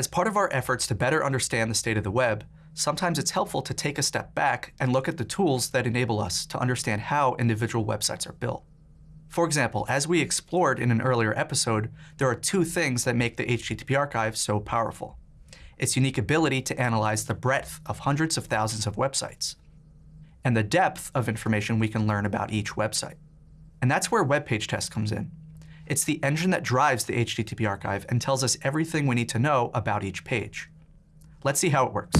As part of our efforts to better understand the state of the web, sometimes it's helpful to take a step back and look at the tools that enable us to understand how individual websites are built. For example, as we explored in an earlier episode, there are two things that make the HTTP archive so powerful. Its unique ability to analyze the breadth of hundreds of thousands of websites, and the depth of information we can learn about each website. And that's where Web Page Test comes in. It's the engine that drives the HTTP archive and tells us everything we need to know about each page. Let's see how it works.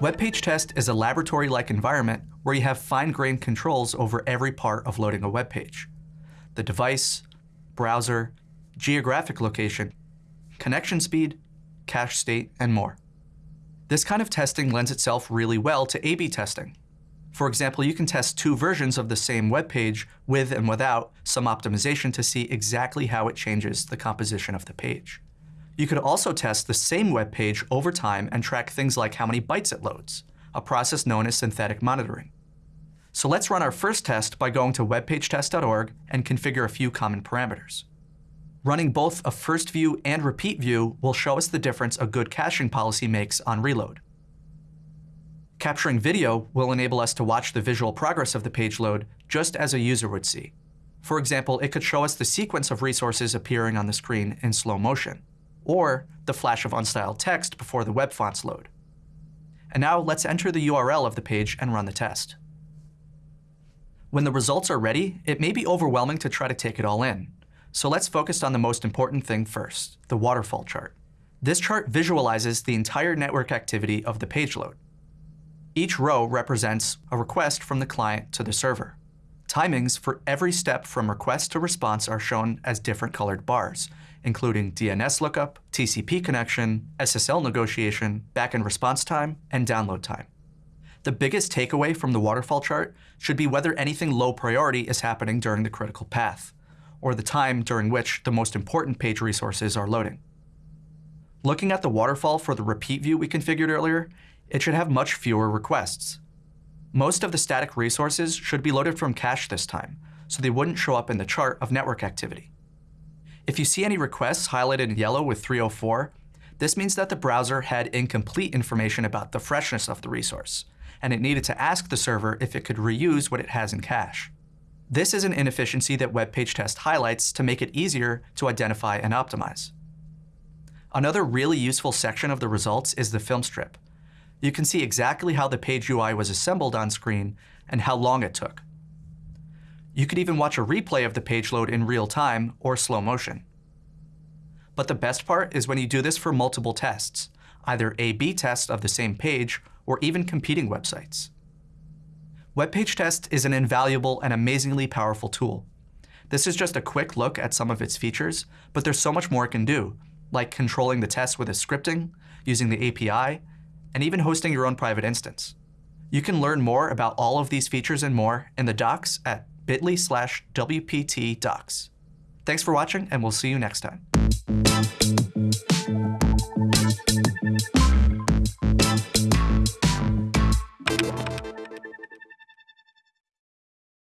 Web Page Test is a laboratory-like environment where you have fine-grained controls over every part of loading a web page. The device, browser, geographic location, connection speed, cache state, and more. This kind of testing lends itself really well to A-B testing. For example, you can test two versions of the same web page with and without some optimization to see exactly how it changes the composition of the page. You could also test the same web page over time and track things like how many bytes it loads, a process known as synthetic monitoring. So let's run our first test by going to webpagetest.org and configure a few common parameters. Running both a first view and repeat view will show us the difference a good caching policy makes on reload. Capturing video will enable us to watch the visual progress of the page load just as a user would see. For example, it could show us the sequence of resources appearing on the screen in slow motion, or the flash of unstyled text before the web fonts load. And now let's enter the URL of the page and run the test. When the results are ready, it may be overwhelming to try to take it all in, so let's focus on the most important thing first, the waterfall chart. This chart visualizes the entire network activity of the page load. Each row represents a request from the client to the server. Timings for every step from request to response are shown as different colored bars, including DNS lookup, TCP connection, SSL negotiation, backend response time, and download time. The biggest takeaway from the waterfall chart should be whether anything low priority is happening during the critical path or the time during which the most important page resources are loading. Looking at the waterfall for the repeat view we configured earlier, it should have much fewer requests. Most of the static resources should be loaded from cache this time, so they wouldn't show up in the chart of network activity. If you see any requests highlighted in yellow with 304, this means that the browser had incomplete information about the freshness of the resource, and it needed to ask the server if it could reuse what it has in cache. This is an inefficiency that Web Page Test highlights to make it easier to identify and optimize. Another really useful section of the results is the film strip. You can see exactly how the page UI was assembled on screen and how long it took. You could even watch a replay of the page load in real time or slow motion. But the best part is when you do this for multiple tests, either A-B tests of the same page or even competing websites. Web Page Test is an invaluable and amazingly powerful tool. This is just a quick look at some of its features, but there's so much more it can do, like controlling the test with a scripting, using the API, and even hosting your own private instance. You can learn more about all of these features and more in the docs at bit.ly slash WPT docs. Thanks for watching, and we'll see you next time.